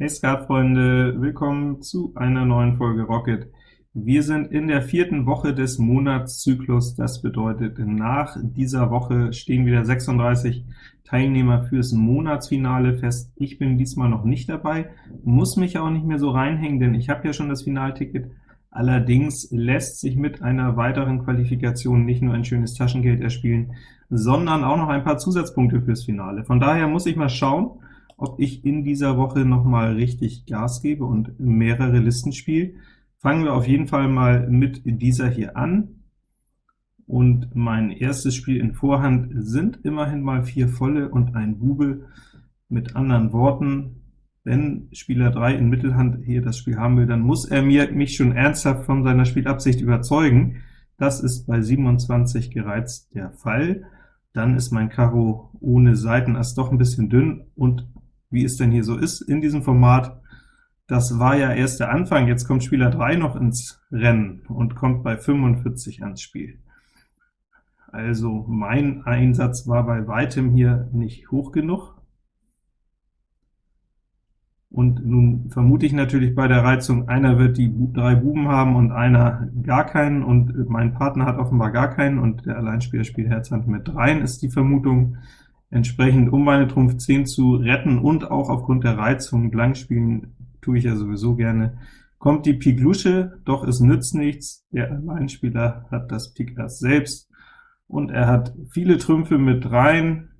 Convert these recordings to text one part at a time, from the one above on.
Hey Skatfreunde, willkommen zu einer neuen Folge Rocket. Wir sind in der vierten Woche des Monatszyklus, das bedeutet, nach dieser Woche stehen wieder 36 Teilnehmer fürs Monatsfinale fest. Ich bin diesmal noch nicht dabei, muss mich auch nicht mehr so reinhängen, denn ich habe ja schon das Finalticket. Allerdings lässt sich mit einer weiteren Qualifikation nicht nur ein schönes Taschengeld erspielen, sondern auch noch ein paar Zusatzpunkte fürs Finale. Von daher muss ich mal schauen, ob ich in dieser Woche noch mal richtig Gas gebe und mehrere Listen spiele. Fangen wir auf jeden Fall mal mit dieser hier an. Und mein erstes Spiel in Vorhand sind immerhin mal vier volle und ein Bube. Mit anderen Worten, wenn Spieler 3 in Mittelhand hier das Spiel haben will, dann muss er mir, mich schon ernsthaft von seiner Spielabsicht überzeugen. Das ist bei 27 gereizt der Fall. Dann ist mein Karo ohne Seitenass doch ein bisschen dünn, und wie es denn hier so ist in diesem Format. Das war ja erst der Anfang, jetzt kommt Spieler 3 noch ins Rennen und kommt bei 45 ans Spiel. Also mein Einsatz war bei weitem hier nicht hoch genug. Und nun vermute ich natürlich bei der Reizung, einer wird die drei Buben haben und einer gar keinen, und mein Partner hat offenbar gar keinen, und der Alleinspieler spielt Herz Hand mit dreien, ist die Vermutung. Entsprechend, um meine Trumpf 10 zu retten und auch aufgrund der Reizung blank spielen, tue ich ja sowieso gerne, kommt die Pik Lusche, doch es nützt nichts, der Alleinspieler hat das Pik Ass selbst, und er hat viele Trümpfe mit rein,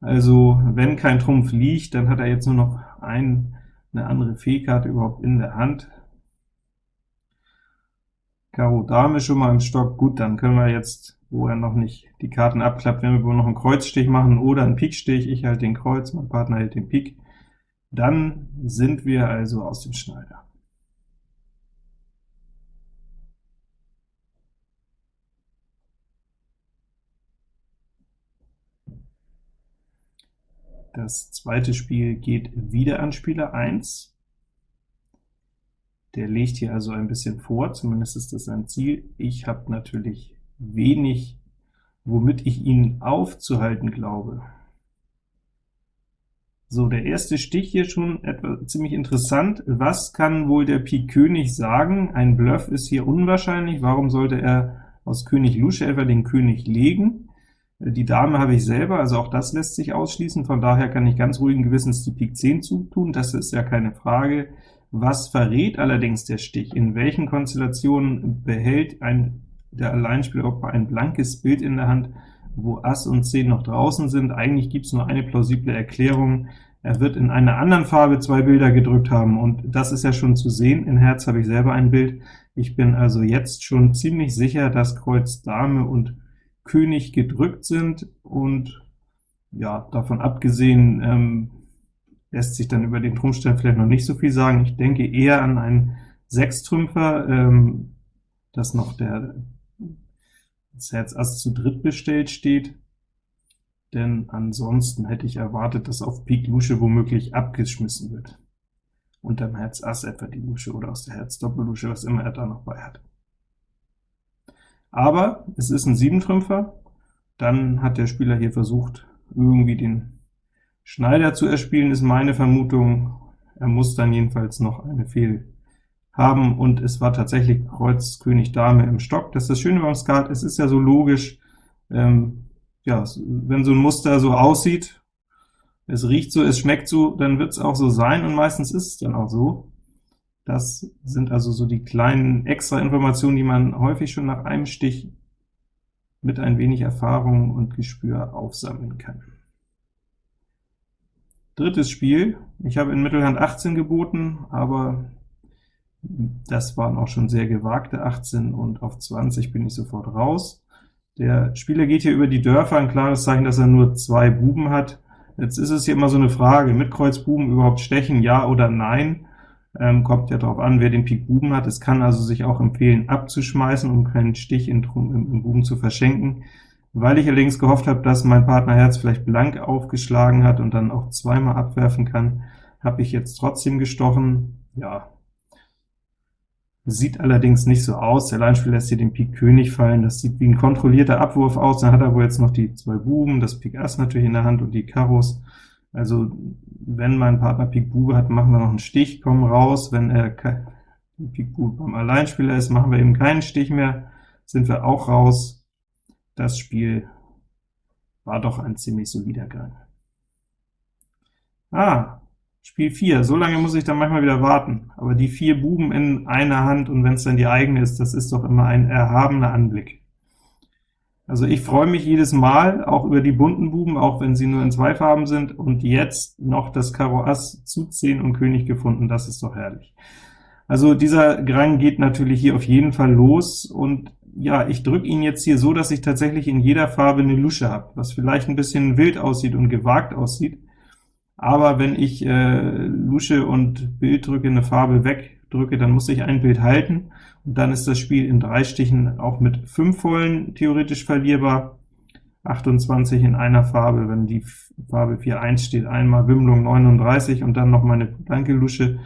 also wenn kein Trumpf liegt, dann hat er jetzt nur noch ein, eine andere Fehlkarte überhaupt in der Hand. Karo Dame schon mal im Stock, gut, dann können wir jetzt wo er noch nicht die Karten abklappt, wenn wir wohl noch einen Kreuzstich machen oder einen Pikstich, ich halte den Kreuz, mein Partner hält den Pik, dann sind wir also aus dem Schneider. Das zweite Spiel geht wieder an Spieler 1. Der legt hier also ein bisschen vor, zumindest ist das sein Ziel. Ich habe natürlich wenig, womit ich ihn aufzuhalten glaube. So, der erste Stich hier schon etwa ziemlich interessant. Was kann wohl der Pik König sagen? Ein Bluff ist hier unwahrscheinlich. Warum sollte er aus König Lusche etwa den König legen? Die Dame habe ich selber, also auch das lässt sich ausschließen. Von daher kann ich ganz ruhigen Gewissens die Pik 10 zutun, das ist ja keine Frage. Was verrät allerdings der Stich? In welchen Konstellationen behält ein der Alleinspieler auch ein blankes Bild in der Hand, wo Ass und 10 noch draußen sind. Eigentlich gibt es nur eine plausible Erklärung. Er wird in einer anderen Farbe zwei Bilder gedrückt haben, und das ist ja schon zu sehen. In Herz habe ich selber ein Bild. Ich bin also jetzt schon ziemlich sicher, dass Kreuz Dame und König gedrückt sind, und ja, davon abgesehen ähm, lässt sich dann über den Trumpfstein vielleicht noch nicht so viel sagen. Ich denke eher an einen Sechstrümpfer, ähm, dass noch der das Herz Ass zu dritt bestellt steht, denn ansonsten hätte ich erwartet, dass auf Pik Lusche womöglich abgeschmissen wird. Unterm Herz Ass etwa die Lusche oder aus der Herz Doppellusche, was immer er da noch bei hat. Aber es ist ein Siebentrümpfer, dann hat der Spieler hier versucht, irgendwie den Schneider zu erspielen, ist meine Vermutung. Er muss dann jedenfalls noch eine Fehl haben, und es war tatsächlich Kreuz König Dame im Stock. Das ist das Schöne beim Skat, es ist ja so logisch, ähm, ja, wenn so ein Muster so aussieht, es riecht so, es schmeckt so, dann wird es auch so sein, und meistens ist es dann auch so. Das sind also so die kleinen extra Informationen, die man häufig schon nach einem Stich mit ein wenig Erfahrung und Gespür aufsammeln kann. Drittes Spiel. Ich habe in Mittelhand 18 geboten, aber das waren auch schon sehr gewagte 18, und auf 20 bin ich sofort raus. Der Spieler geht hier über die Dörfer, ein klares Zeichen, dass er nur zwei Buben hat. Jetzt ist es hier immer so eine Frage, mit Kreuz Buben überhaupt stechen, ja oder nein? Ähm, kommt ja darauf an, wer den Pik Buben hat. Es kann also sich auch empfehlen, abzuschmeißen, um keinen Stich in, im, im Buben zu verschenken. Weil ich allerdings gehofft habe, dass mein Partner Herz vielleicht blank aufgeschlagen hat und dann auch zweimal abwerfen kann, habe ich jetzt trotzdem gestochen. Ja, Sieht allerdings nicht so aus. Der Alleinspieler lässt hier den Pik König fallen. Das sieht wie ein kontrollierter Abwurf aus. Dann hat er wohl jetzt noch die zwei Buben, das Pik Ass natürlich in der Hand und die Karos. Also wenn mein Partner Pik Bube hat, machen wir noch einen Stich, kommen raus. Wenn er Pik Bube beim Alleinspieler ist, machen wir eben keinen Stich mehr, sind wir auch raus. Das Spiel war doch ein ziemlich solider Gang. Ah, Spiel 4, so lange muss ich dann manchmal wieder warten, aber die vier Buben in einer Hand, und wenn es dann die eigene ist, das ist doch immer ein erhabener Anblick. Also ich freue mich jedes Mal, auch über die bunten Buben, auch wenn sie nur in zwei Farben sind, und jetzt noch das Karo Ass zu 10 und König gefunden, das ist doch herrlich. Also dieser Grang geht natürlich hier auf jeden Fall los, und ja, ich drücke ihn jetzt hier so, dass ich tatsächlich in jeder Farbe eine Lusche habe, was vielleicht ein bisschen wild aussieht und gewagt aussieht, aber wenn ich äh, Lusche und Bild drücke, eine Farbe wegdrücke, dann muss ich ein Bild halten, und dann ist das Spiel in drei Stichen auch mit fünf Vollen theoretisch verlierbar. 28 in einer Farbe, wenn die Farbe 4-1 steht, einmal Wimmlung 39 und dann noch meine blanke Lusche,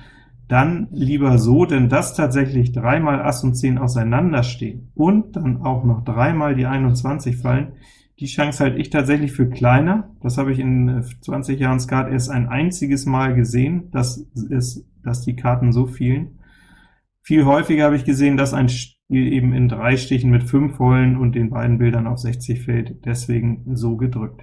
dann lieber so, denn das tatsächlich dreimal Ass und 10 auseinanderstehen und dann auch noch dreimal die 21 fallen, die Chance halte ich tatsächlich für kleiner. Das habe ich in 20 äh, Jahren Skat erst ein einziges Mal gesehen, dass, ist, dass die Karten so fielen. Viel häufiger habe ich gesehen, dass ein Spiel eben in drei Stichen mit fünf Vollen und den beiden Bildern auf 60 fällt, deswegen so gedrückt.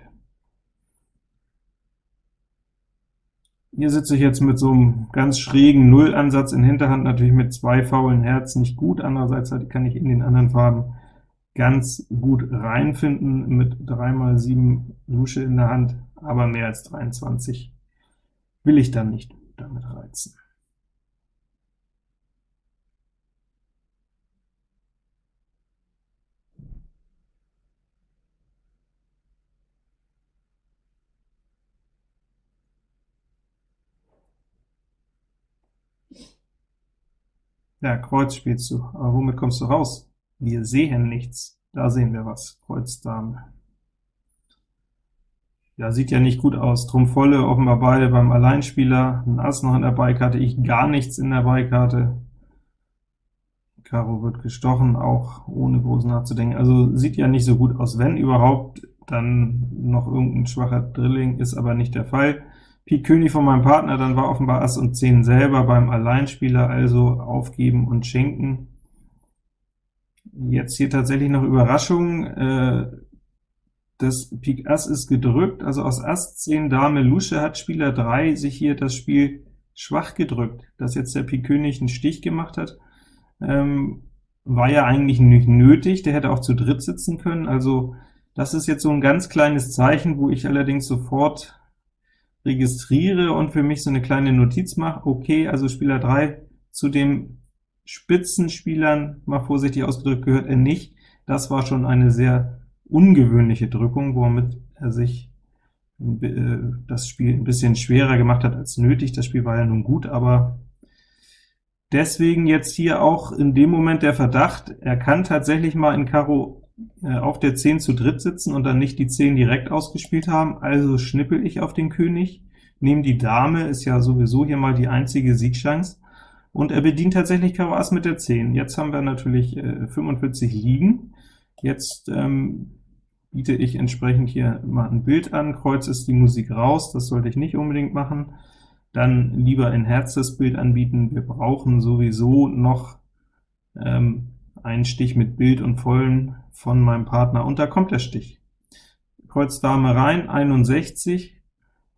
Hier sitze ich jetzt mit so einem ganz schrägen Nullansatz in Hinterhand, natürlich mit zwei faulen Herzen nicht gut, andererseits kann ich in den anderen Farben ganz gut reinfinden mit 3 mal 7 Lusche in der Hand, aber mehr als 23 will ich dann nicht damit reizen. Ja, Kreuz spielst du, aber womit kommst du raus? Wir sehen nichts. Da sehen wir was. Kreuz Dame. Ja, sieht ja nicht gut aus. Trumpf volle, offenbar beide beim Alleinspieler. Ein Ass noch in der Beikarte, ich gar nichts in der Beikarte. Karo wird gestochen, auch ohne groß nachzudenken. Also sieht ja nicht so gut aus. Wenn überhaupt, dann noch irgendein schwacher Drilling, ist aber nicht der Fall. Pik König von meinem Partner, dann war offenbar Ass und 10 selber beim Alleinspieler, also aufgeben und schenken. Jetzt hier tatsächlich noch Überraschung, äh, das Pik Ass ist gedrückt, also aus Ass 10 Dame Lusche hat Spieler 3 sich hier das Spiel schwach gedrückt. Dass jetzt der Pik König einen Stich gemacht hat, ähm, war ja eigentlich nicht nötig, der hätte auch zu dritt sitzen können, also das ist jetzt so ein ganz kleines Zeichen, wo ich allerdings sofort registriere und für mich so eine kleine Notiz mache, okay, also Spieler 3 zu dem Spitzenspielern, mal vorsichtig ausgedrückt, gehört er nicht. Das war schon eine sehr ungewöhnliche Drückung, womit er sich äh, das Spiel ein bisschen schwerer gemacht hat als nötig. Das Spiel war ja nun gut, aber deswegen jetzt hier auch in dem Moment der Verdacht, er kann tatsächlich mal in Karo äh, auf der 10 zu dritt sitzen und dann nicht die 10 direkt ausgespielt haben, also schnippel ich auf den König, nehme die Dame, ist ja sowieso hier mal die einzige Siegchance, und er bedient tatsächlich Karo Ass mit der 10. Jetzt haben wir natürlich äh, 45 liegen. Jetzt ähm, biete ich entsprechend hier mal ein Bild an, Kreuz ist die Musik raus, das sollte ich nicht unbedingt machen. Dann lieber in Herz das Bild anbieten, wir brauchen sowieso noch ähm, einen Stich mit Bild und Vollen von meinem Partner, und da kommt der Stich. Kreuz Dame rein, 61,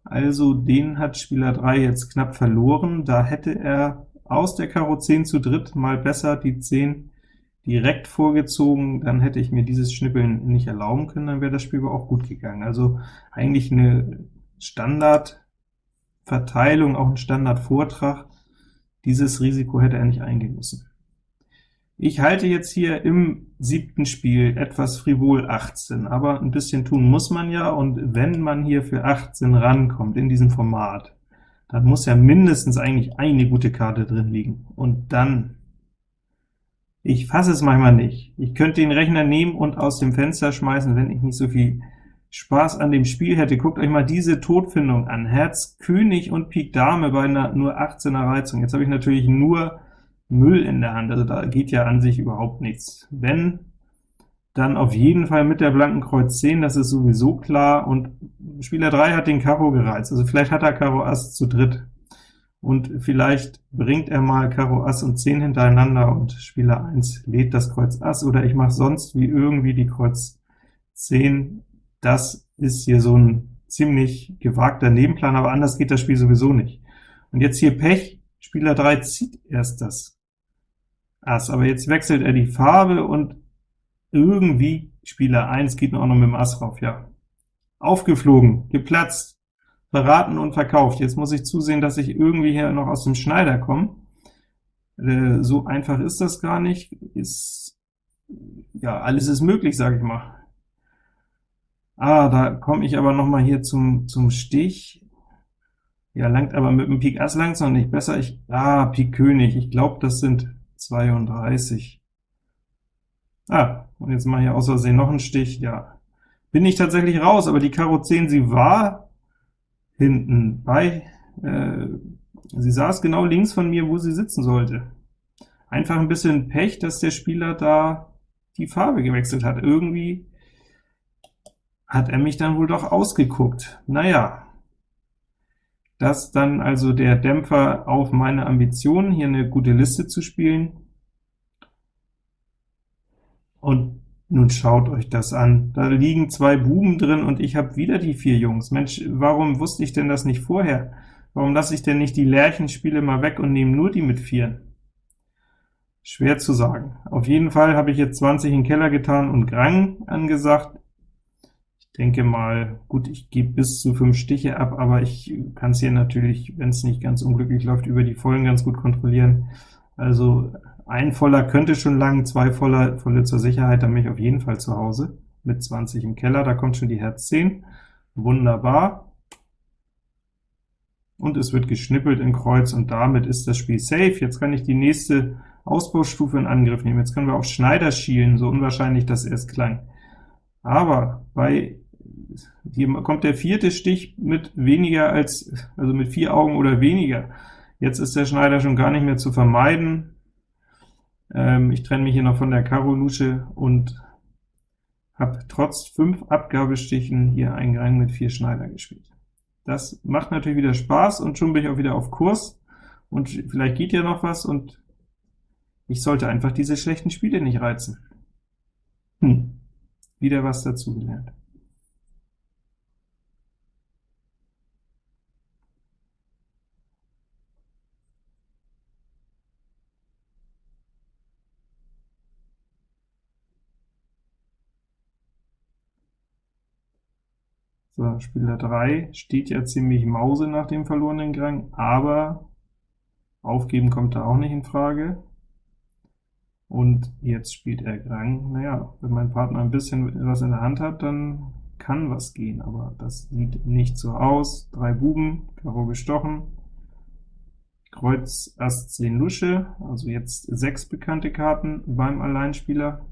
also den hat Spieler 3 jetzt knapp verloren, da hätte er aus der Karo 10 zu dritt mal besser die 10 direkt vorgezogen, dann hätte ich mir dieses Schnippeln nicht erlauben können, dann wäre das Spiel aber auch gut gegangen. Also eigentlich eine Standardverteilung, auch ein Standardvortrag. Dieses Risiko hätte er nicht eingehen müssen. Ich halte jetzt hier im siebten Spiel etwas frivol 18, aber ein bisschen tun muss man ja, und wenn man hier für 18 rankommt in diesem Format, dann muss ja mindestens eigentlich eine gute Karte drin liegen. Und dann, ich fasse es manchmal nicht. Ich könnte den Rechner nehmen und aus dem Fenster schmeißen, wenn ich nicht so viel Spaß an dem Spiel hätte. Guckt euch mal diese Todfindung an. Herz König und Pik Dame bei einer nur 18er Reizung. Jetzt habe ich natürlich nur Müll in der Hand, also da geht ja an sich überhaupt nichts. Wenn dann auf jeden Fall mit der blanken Kreuz 10, das ist sowieso klar, und Spieler 3 hat den Karo gereizt, also vielleicht hat er Karo Ass zu dritt, und vielleicht bringt er mal Karo Ass und 10 hintereinander, und Spieler 1 lädt das Kreuz Ass, oder ich mache sonst wie irgendwie die Kreuz 10. Das ist hier so ein ziemlich gewagter Nebenplan, aber anders geht das Spiel sowieso nicht. Und jetzt hier Pech, Spieler 3 zieht erst das Ass, aber jetzt wechselt er die Farbe, und irgendwie Spieler 1 geht auch noch mit dem Ass rauf, ja. Aufgeflogen, geplatzt, verraten und verkauft. Jetzt muss ich zusehen, dass ich irgendwie hier noch aus dem Schneider komme. Äh, so einfach ist das gar nicht. Ist, ja, alles ist möglich, sage ich mal. Ah, da komme ich aber noch mal hier zum, zum Stich. Ja, langt aber mit dem Pik Ass langsam nicht besser. Ich, ah, Pik König, ich glaube, das sind 32. Ah, und jetzt mache ich aus Versehen noch einen Stich, ja. Bin ich tatsächlich raus, aber die Karo 10, sie war hinten bei, äh, sie saß genau links von mir, wo sie sitzen sollte. Einfach ein bisschen Pech, dass der Spieler da die Farbe gewechselt hat. Irgendwie hat er mich dann wohl doch ausgeguckt. Naja, das dann also der Dämpfer auf meine Ambitionen, hier eine gute Liste zu spielen. Und nun schaut euch das an. Da liegen zwei Buben drin, und ich habe wieder die vier Jungs. Mensch, warum wusste ich denn das nicht vorher? Warum lasse ich denn nicht die Lärchenspiele mal weg und nehme nur die mit Vieren? Schwer zu sagen. Auf jeden Fall habe ich jetzt 20 in den Keller getan und Grang angesagt. Ich denke mal, gut, ich gebe bis zu 5 Stiche ab, aber ich kann es hier natürlich, wenn es nicht ganz unglücklich läuft, über die Vollen ganz gut kontrollieren. Also ein Voller könnte schon lang, zwei Voller, Volle zur Sicherheit, dann bin ich auf jeden Fall zu Hause, mit 20 im Keller, da kommt schon die Herz 10, wunderbar. Und es wird geschnippelt in Kreuz, und damit ist das Spiel safe. Jetzt kann ich die nächste Ausbaustufe in Angriff nehmen. Jetzt können wir auf Schneider schielen, so unwahrscheinlich das erst klang. Aber bei hier kommt der vierte Stich mit weniger als, also mit vier Augen oder weniger. Jetzt ist der Schneider schon gar nicht mehr zu vermeiden. Ähm, ich trenne mich hier noch von der Karo-Lusche und habe trotz fünf Abgabestichen hier einen Rang mit vier Schneider gespielt. Das macht natürlich wieder Spaß, und schon bin ich auch wieder auf Kurs, und vielleicht geht ja noch was, und ich sollte einfach diese schlechten Spiele nicht reizen. Hm, wieder was dazugelernt. So, Spieler 3 steht ja ziemlich Mause nach dem verlorenen Grang, aber aufgeben kommt da auch nicht in Frage. Und jetzt spielt er Grang. Naja, wenn mein Partner ein bisschen was in der Hand hat, dann kann was gehen, aber das sieht nicht so aus. Drei Buben, Karo gestochen, Kreuz, Ass, 10 Lusche, also jetzt sechs bekannte Karten beim Alleinspieler.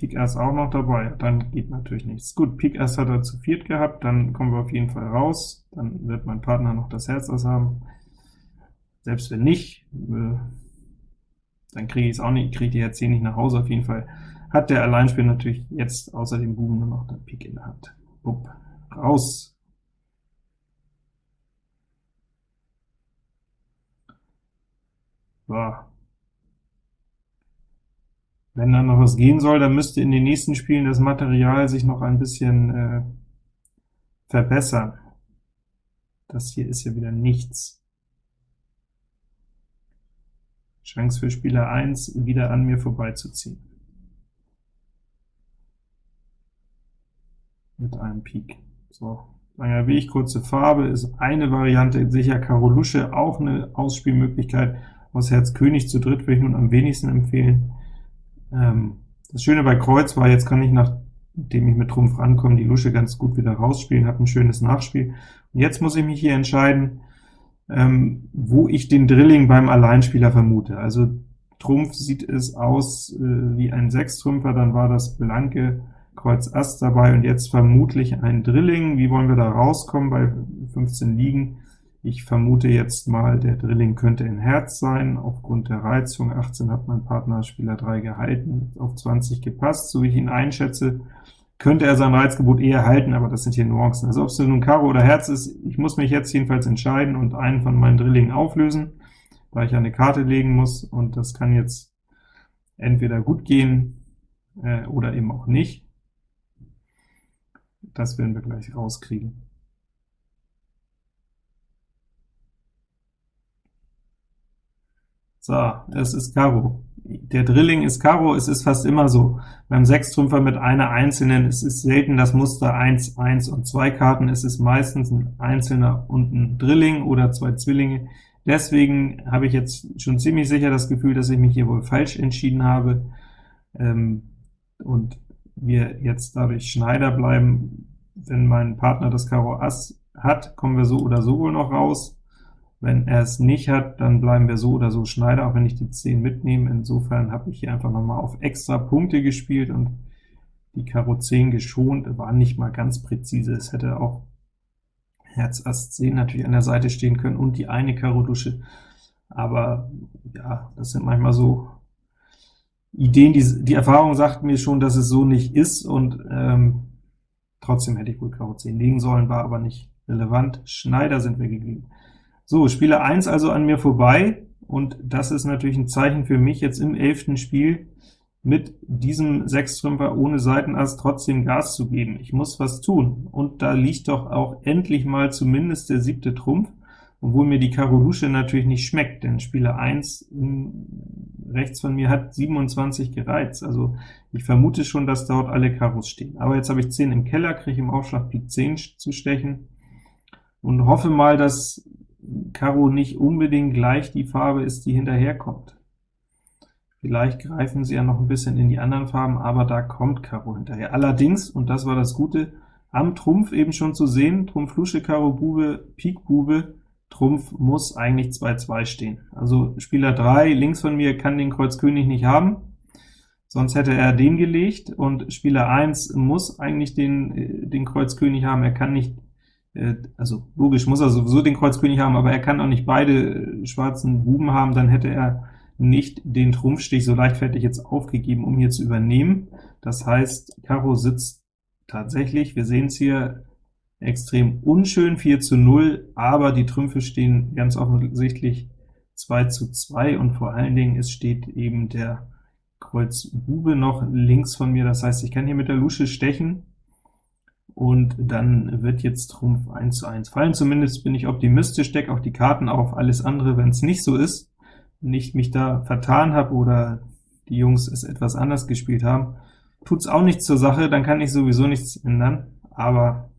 Pik Ass auch noch dabei, dann geht natürlich nichts. Gut, Pik Ass hat er zu viert gehabt, dann kommen wir auf jeden Fall raus, dann wird mein Partner noch das Herz Ass haben. Selbst wenn nicht, äh, dann kriege ich es auch nicht, kriege die Herz 10 nicht nach Hause. Auf jeden Fall hat der Alleinspieler natürlich jetzt außer dem Buben nur noch den Pik in der Hand. Bupp, raus! So, wenn da noch was gehen soll, dann müsste in den nächsten Spielen das Material sich noch ein bisschen äh, verbessern. Das hier ist ja wieder nichts. Chance für Spieler 1, wieder an mir vorbeizuziehen. Mit einem Pik. So, langer Weg, kurze Farbe ist eine Variante, sicher Karo Lusche, auch eine Ausspielmöglichkeit. Aus Herz König zu dritt würde ich nun am wenigsten empfehlen. Ähm, das Schöne bei Kreuz war, jetzt kann ich, nachdem ich mit Trumpf rankomme, die Lusche ganz gut wieder rausspielen, habe ein schönes Nachspiel. Und jetzt muss ich mich hier entscheiden, ähm, wo ich den Drilling beim Alleinspieler vermute. Also Trumpf sieht es aus äh, wie ein Sechstrümpfer, dann war das blanke Kreuz Ass dabei, und jetzt vermutlich ein Drilling. Wie wollen wir da rauskommen bei 15 Liegen? Ich vermute jetzt mal, der Drilling könnte in Herz sein, aufgrund der Reizung. 18 hat mein Partner Spieler 3 gehalten, auf 20 gepasst, so wie ich ihn einschätze. Könnte er sein Reizgebot eher halten, aber das sind hier Nuancen. Also ob es nun Karo oder Herz ist, ich muss mich jetzt jedenfalls entscheiden und einen von meinen Drillingen auflösen, da ich eine Karte legen muss, und das kann jetzt entweder gut gehen äh, oder eben auch nicht. Das werden wir gleich rauskriegen. So, es ist Karo. Der Drilling ist Karo, es ist fast immer so. Beim Sechstrümpfer mit einer einzelnen, es ist selten das Muster 1, 1 und 2 Karten, es ist meistens ein einzelner und ein Drilling oder zwei Zwillinge. Deswegen habe ich jetzt schon ziemlich sicher das Gefühl, dass ich mich hier wohl falsch entschieden habe, ähm, und wir jetzt dadurch Schneider bleiben. Wenn mein Partner das Karo Ass hat, kommen wir so oder so wohl noch raus. Wenn er es nicht hat, dann bleiben wir so oder so Schneider, auch wenn ich die 10 mitnehme. Insofern habe ich hier einfach noch mal auf extra Punkte gespielt und die Karo 10 geschont, war nicht mal ganz präzise. Es hätte auch Herz Ass 10 natürlich an der Seite stehen können und die eine Karo Dusche, aber ja, das sind manchmal so Ideen, die, die Erfahrung sagt mir schon, dass es so nicht ist, und ähm, trotzdem hätte ich wohl Karo 10 legen sollen, war aber nicht relevant. Schneider sind wir geblieben. So, Spieler 1 also an mir vorbei, und das ist natürlich ein Zeichen für mich, jetzt im elften Spiel mit diesem Sechstrümpfer ohne Seitenass trotzdem Gas zu geben. Ich muss was tun, und da liegt doch auch endlich mal zumindest der siebte Trumpf, obwohl mir die Karo Lusche natürlich nicht schmeckt, denn Spieler 1 rechts von mir hat 27 gereizt, also ich vermute schon, dass dort alle Karos stehen. Aber jetzt habe ich 10 im Keller, kriege im Aufschlag Pik 10 zu stechen, und hoffe mal, dass Karo nicht unbedingt gleich die Farbe ist, die hinterherkommt. Vielleicht greifen sie ja noch ein bisschen in die anderen Farben, aber da kommt Karo hinterher. Allerdings, und das war das Gute, am Trumpf eben schon zu sehen, Trumpf Lusche, Karo Bube, Pik Bube, Trumpf muss eigentlich 2-2 stehen. Also Spieler 3 links von mir kann den Kreuz König nicht haben, sonst hätte er den gelegt, und Spieler 1 muss eigentlich den, äh, den Kreuz König haben, er kann nicht also logisch muss er sowieso den Kreuz König haben, aber er kann auch nicht beide äh, schwarzen Buben haben, dann hätte er nicht den Trumpfstich so leichtfertig jetzt aufgegeben, um hier zu übernehmen. Das heißt, Karo sitzt tatsächlich, wir sehen es hier, extrem unschön, 4 zu 0, aber die Trümpfe stehen ganz offensichtlich 2 zu 2, und vor allen Dingen, es steht eben der Kreuz Bube noch links von mir, das heißt, ich kann hier mit der Lusche stechen, und dann wird jetzt Trumpf 1 zu 1 fallen. Zumindest bin ich optimistisch, decke auch die Karten auf, alles andere, wenn es nicht so ist, nicht mich da vertan habe oder die Jungs es etwas anders gespielt haben, tut es auch nichts zur Sache, dann kann ich sowieso nichts ändern, aber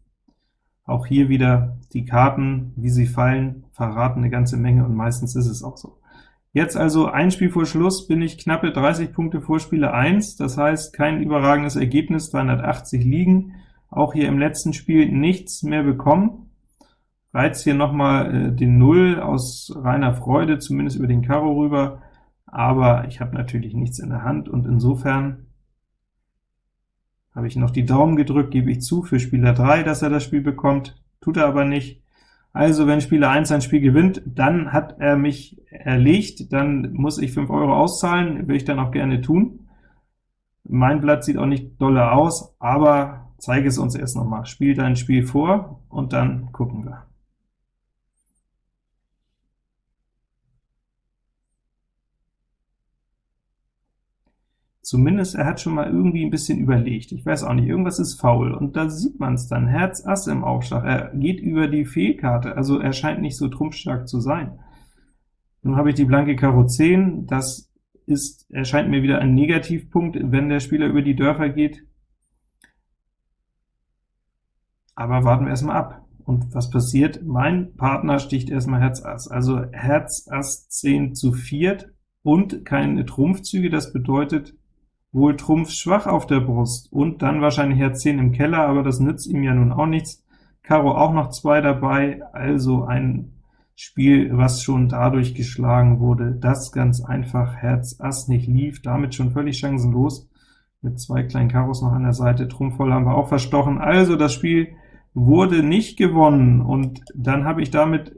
auch hier wieder die Karten, wie sie fallen, verraten eine ganze Menge, und meistens ist es auch so. Jetzt also ein Spiel vor Schluss bin ich knappe 30 Punkte vor Spieler 1, das heißt kein überragendes Ergebnis, 380 liegen, auch hier im letzten Spiel nichts mehr bekommen. Reiz hier nochmal äh, den Null aus reiner Freude, zumindest über den Karo rüber, aber ich habe natürlich nichts in der Hand, und insofern habe ich noch die Daumen gedrückt, gebe ich zu, für Spieler 3, dass er das Spiel bekommt, tut er aber nicht. Also wenn Spieler 1 ein Spiel gewinnt, dann hat er mich erlegt, dann muss ich 5 Euro auszahlen, will ich dann auch gerne tun. Mein Blatt sieht auch nicht dolle aus, aber zeige es uns erst nochmal. Spiel dein Spiel vor, und dann gucken wir. Zumindest er hat schon mal irgendwie ein bisschen überlegt. Ich weiß auch nicht, irgendwas ist faul, und da sieht man es dann. Herz Ass im Aufschlag. Er geht über die Fehlkarte, also er scheint nicht so trumpfstark zu sein. Nun habe ich die blanke Karo 10, das ist, erscheint mir wieder ein Negativpunkt, wenn der Spieler über die Dörfer geht. Aber warten wir erstmal ab. Und was passiert? Mein Partner sticht erstmal Herz Ass, also Herz Ass 10 zu viert und keine Trumpfzüge, das bedeutet wohl Trumpf schwach auf der Brust, und dann wahrscheinlich Herz 10 im Keller, aber das nützt ihm ja nun auch nichts. Karo auch noch zwei dabei, also ein Spiel, was schon dadurch geschlagen wurde, dass ganz einfach Herz Ass nicht lief, damit schon völlig chancenlos, mit zwei kleinen Karos noch an der Seite, Trumpf voll haben wir auch verstochen, also das Spiel wurde nicht gewonnen, und dann habe ich damit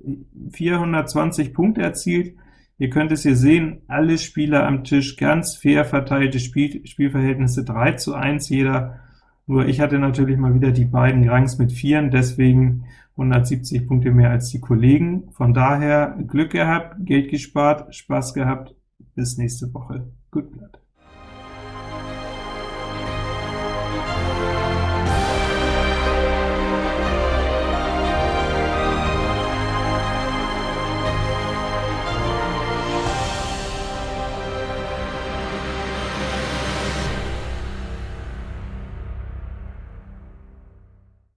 420 Punkte erzielt. Ihr könnt es hier sehen, alle Spieler am Tisch, ganz fair verteilte Spiel Spielverhältnisse, 3 zu 1 jeder, nur ich hatte natürlich mal wieder die beiden Rangs mit 4, deswegen 170 Punkte mehr als die Kollegen. Von daher Glück gehabt, Geld gespart, Spaß gehabt, bis nächste Woche. Gut Blatt.